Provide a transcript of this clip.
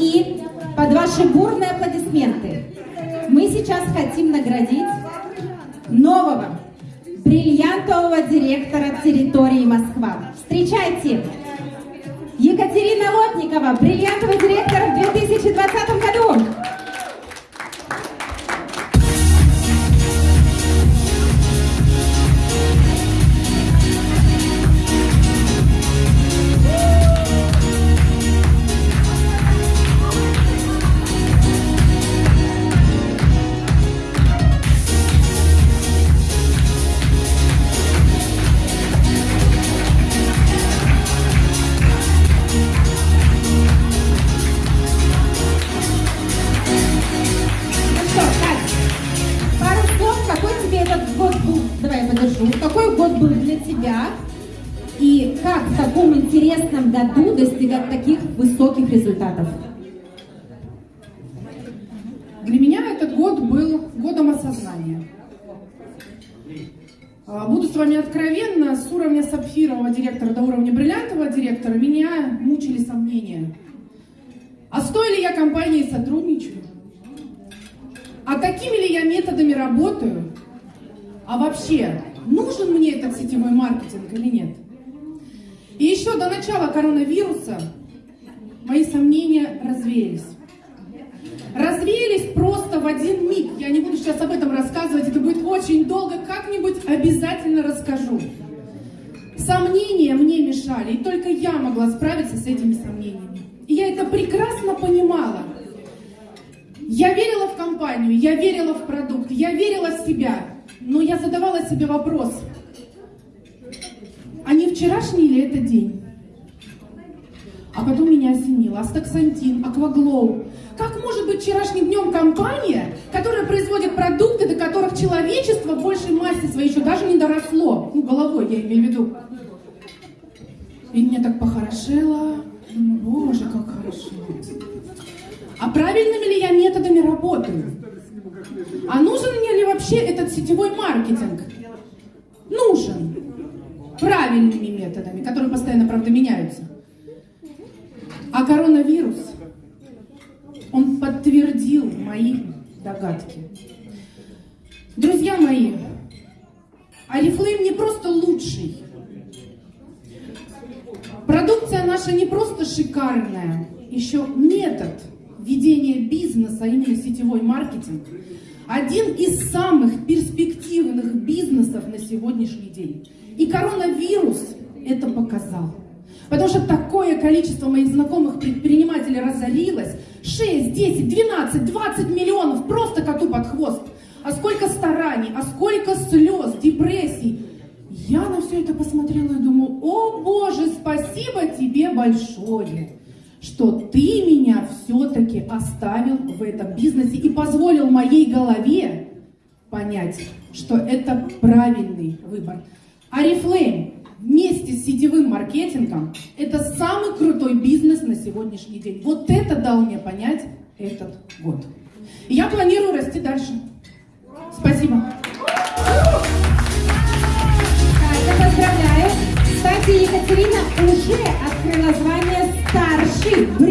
И под ваши бурные аплодисменты мы сейчас хотим наградить нового бриллиантового директора территории Москва. Встречайте! Екатерина Лотникова, бриллиантовый директор я подержу, какой год был для тебя и как в таком интересном году достигать таких высоких результатов? Для меня этот год был годом осознания. А, Буду с вами откровенна, с уровня сапфирового директора до уровня бриллиантового директора меня мучили сомнения. А с той ли я компанией сотрудничаю? А такими ли я методами работаю? А вообще, нужен мне этот сетевой маркетинг или нет? И еще до начала коронавируса мои сомнения развеялись развеялись просто в один миг. Я не буду сейчас об этом рассказывать, это будет очень долго, как-нибудь обязательно расскажу. Сомнения мне мешали, и только я могла справиться с этими сомнениями. И я это прекрасно понимала. Я верила в компанию, я верила в продукт, я верила в себя, но я задавала себе вопрос, а не вчерашний ли это день? А потом меня осенило. Астаксантин, Акваглоу. Как может быть вчерашним днем компания, которая производит продукты, до которых человечество в большей массе своей еще даже не доросло? Ну, головой я имею в виду. И мне так похорошело. Боже, как хорошо. А правильными ли я методами работаю? А нужен мне ли вообще этот сетевой маркетинг? Нужен. Правильными методами, которые постоянно, правда, меняются. А коронавирус, он подтвердил мои догадки. Друзья мои, Арифлейм не просто лучший. Продукция наша не просто шикарная, еще метод ведения бизнеса, именно сетевой маркетинг, один из самых перспективных бизнесов на сегодняшний день. И коронавирус это показал. Потому что такое количество моих знакомых предпринимателей разорилось. 6, 10, 12, 20 миллионов просто коту под хвост. А сколько стараний, а сколько слез, депрессий. Я на все это посмотрела и думаю, о боже, спасибо тебе большое, что ты меня все-таки оставил в этом бизнесе и позволил моей голове понять, что это правильный выбор. Арифлейм вместе с сетевым маркетингом это самый крутой бизнес на сегодняшний день. Вот это дал мне понять этот год. Я планирую расти дальше. Спасибо. Кстати, Екатерина